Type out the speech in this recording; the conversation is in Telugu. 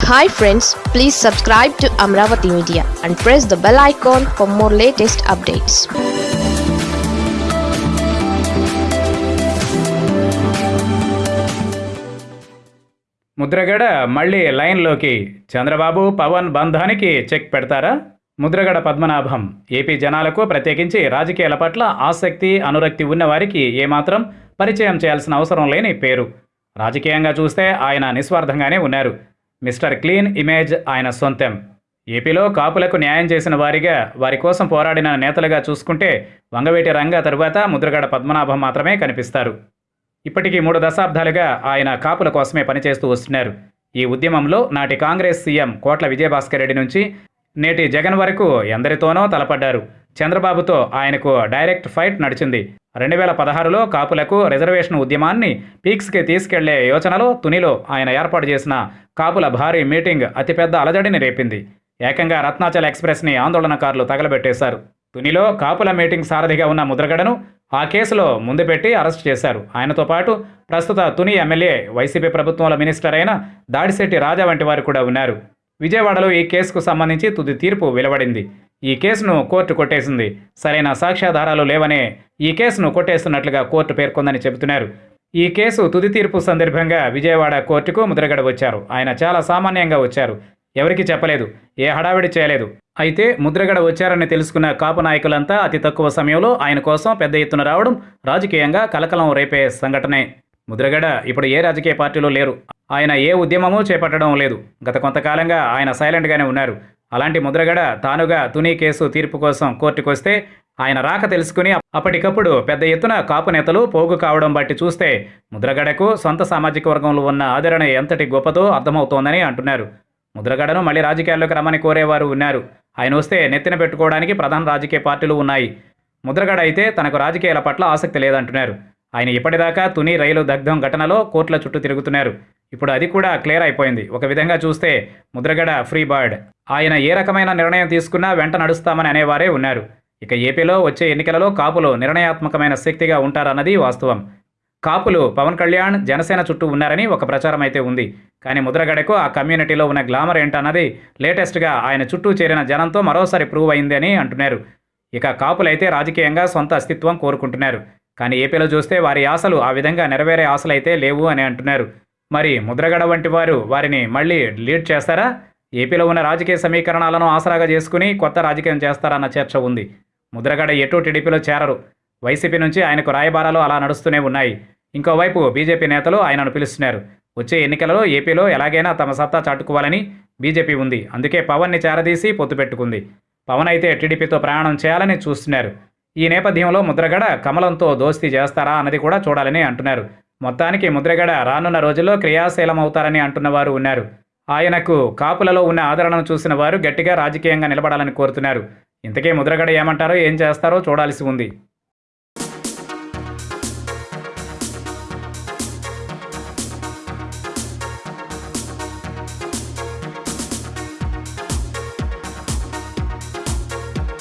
Hi friends please subscribe to Amaravati media and press the bell icon for more latest updates Mudragada మళ్ళీ లైన్లోకి చంద్రబాబు పవన్ బంధానికి చెక్ పెడతారా? ముద్రగడ పద్మనాభం. ఏపీ జనాలకు ప్రత్యేకించి రాజకీయాల పట్ల ఆసక్తి అనురక్తి ఉన్నవారికి ఏమాత్రం పరిచయం చేయాల్సిన అవసరం లేని పేరు. రాజకీయంగా చూస్తే ఆయన నిస్వార్థంగానే ఉన్నారు. మిస్టర్ క్లీన్ ఇమేజ్ ఆయన సొంతం. ఏపీలో కాపులకు న్యాయం చేసిన వారిగా వారి కోసం పోరాడిన నేతలుగా చూసుకుంటే వంగవేటి రంగ తరువాత ముద్రగడ పద్మనాభం మాత్రమే కనిపిస్తారు. ఇప్పటికీ మూడు దశాబ్దాలుగా ఆయన కాపుల కోసమే పనిచేస్తూ వస్తున్నారు. ఈ ఉద్యమంలో నాటి కాంగ్రెస్ సీఎం కోట్ల విజయభాస్కర్ రెడ్డి నుంచి నేటి జగన్ వరకు ఎందరితోనో తలపడ్డారు. చంద్రబాబుతో ఆయనకు డైరెక్ట్ ఫైట్ నడిచింది. రెండు వేల పదహారులో కాపులకు రిజర్వేషన్ ఉద్యమాన్ని పీక్స్కి తీసుకెళ్ళే యోచనలో తునిలో ఆయన ఏర్పాటు చేసిన కాపుల భారీ మీటింగ్ అతిపెద్ద అలజడిని రేపింది. ఏకంగా రత్నాచల్ ఎక్స్ప్రెస్ని ఆందోళనకారులు తగలబెట్టేశారు. తునిలో కాపుల మీటింగ్ సారథిగా ఉన్న ముద్రగడను ఆ కేసులో ముందు పెట్టి అరెస్ట్ చేశారు. ఆయనతో పాటు ప్రస్తుత తుని ఎమ్మెల్యే వైసీపీ ప్రభుత్వంలో మినిస్టర్ అయిన దాడిశెట్టి రాజా వంటి వారు కూడా ఉన్నారు. విజయవాడలో ఈ కేసుకు సంబంధించి తుది తీర్పు వెలువడింది. ఈ కేసును కోర్టు కొట్టేసింది. సరైన సాక్ష్యాధారాలు లేవనే ఈ కేసును కొట్టేస్తున్నట్లుగా కోర్టు పేర్కొందని చెబుతున్నారు. ఈ కేసు తుది తీర్పు సందర్భంగా విజయవాడ కోర్టుకు ముద్రగడ వచ్చారు. ఆయన చాలా సామాన్యంగా వచ్చారు. ఎవరికి చెప్పలేదు. ఏ హడావిడి చేయలేదు. అయితే ముద్రగడ వచ్చారని తెలుసుకున్న కాపు నాయకులంతా అతి తక్కువ సమయంలో ఆయన కోసం పెద్ద ఎత్తున రావడం రాజకీయంగా కలకలం రేపే సంఘటనే. ముద్రగడ ఇప్పుడు ఏ రాజకీయ పార్టీలో లేరు. ఆయన ఏ ఉద్యమమూ చేపట్టడం లేదు. గత కొంతకాలంగా ఆయన సైలెంట్గానే ఉన్నారు. అలాంటి ముద్రగడ తానుగా తుని కేసు తీర్పు కోసం కోర్టుకొస్తే ఆయన రాక తెలుసుకుని అప్పటికప్పుడు పెద్ద ఎత్తున కాపు నేతలు పోగు కావడం బట్టి చూస్తే ముద్రగడకు సొంత సామాజిక వర్గంలో ఉన్న ఆదరణ ఎంతటి గొప్పతో అర్థమవుతోందని అంటున్నారు. ముద్రగడను మళ్ళీ రాజకీయాల్లోకి రమ్మని కోరేవారు ఉన్నారు. ఆయన వస్తే నెత్తిన పెట్టుకోవడానికి ప్రధాన రాజకీయ పార్టీలు ఉన్నాయి. ముద్రగడ అయితే తనకు రాజకీయాల పట్ల ఆసక్తి లేదంటున్నారు. ఆయన ఇప్పటిదాకా తుని రైలు దగ్ధం ఘటనలో కోర్టుల చుట్టూ తిరుగుతున్నారు. ఇప్పుడు అది కూడా క్లియర్ అయిపోయింది. ఒక విధంగా చూస్తే ముద్రగడ ఫ్రీ బర్డ్. ఆయన ఏ రకమైన నిర్ణయం తీసుకున్నా వెంట నడుస్తామని అనేవారే ఉన్నారు. ఇక ఏపీలో వచ్చే ఎన్నికలలో కాపులు నిర్ణయాత్మకమైన శక్తిగా ఉంటారన్నది వాస్తవం. కాపులు పవన్ కళ్యాణ్ జనసేన చుట్టూ ఉన్నారని ఒక ప్రచారం అయితే ఉంది. కానీ ముద్రగడకు ఆ కమ్యూనిటీలో ఉన్న గ్లామర్ ఏంటన్నది లేటెస్ట్గా ఆయన చుట్టూ చేరిన జనంతో మరోసారి ప్రూవ్ అయింది అని అంటున్నారు. ఇక కాపులైతే రాజకీయంగా సొంత అస్తిత్వం కోరుకుంటున్నారు. కానీ ఏపీలో చూస్తే వారి ఆశలు ఆ విధంగా నెరవేరే ఆశలైతే లేవు అని అంటున్నారు. మరి ముద్రగడ వంటి వారు వారిని మళ్ళీ లీడ్ చేస్తారా? ఏపీలో ఉన్న రాజకీయ సమీకరణాలను ఆసరాగా చేసుకుని కొత్త రాజకీయం చేస్తారన్న చర్చ ఉంది. ముద్రగడ ఎటు టీడీపీలో చేరరు. వైసీపీ నుంచి ఆయనకు రాయబారాలు అలా నడుస్తూనే ఉన్నాయి. ఇంకోవైపు బీజేపీ నేతలు ఆయనను పిలుస్తున్నారు. వచ్చే ఎన్నికలలో ఏపీలో ఎలాగైనా తమ సత్తా చాటుకోవాలని బీజేపీ ఉంది. అందుకే పవన్ని చేరదీసి పొత్తు పెట్టుకుంది. పవన్ అయితే టీడీపీతో ప్రయాణం చేయాలని చూస్తున్నారు. ఈ నేపథ్యంలో ముద్రగడ కమలంతో దోస్తీ చేస్తారా అన్నది కూడా చూడాలని అంటున్నారు. మొత్తానికి ముద్రగడ రానున్న రోజుల్లో క్రియాశీలం అవుతారని అంటున్న వారు ఉన్నారు. ఆయనకు కాపులలో ఉన్న ఆదరణను చూసిన వారు గట్టిగా రాజకీయంగా నిలబడాలని కోరుతున్నారు. ఇంతకీ ముద్రగడ ఏమంటారో ఏం చేస్తారో చూడాల్సి ఉంది.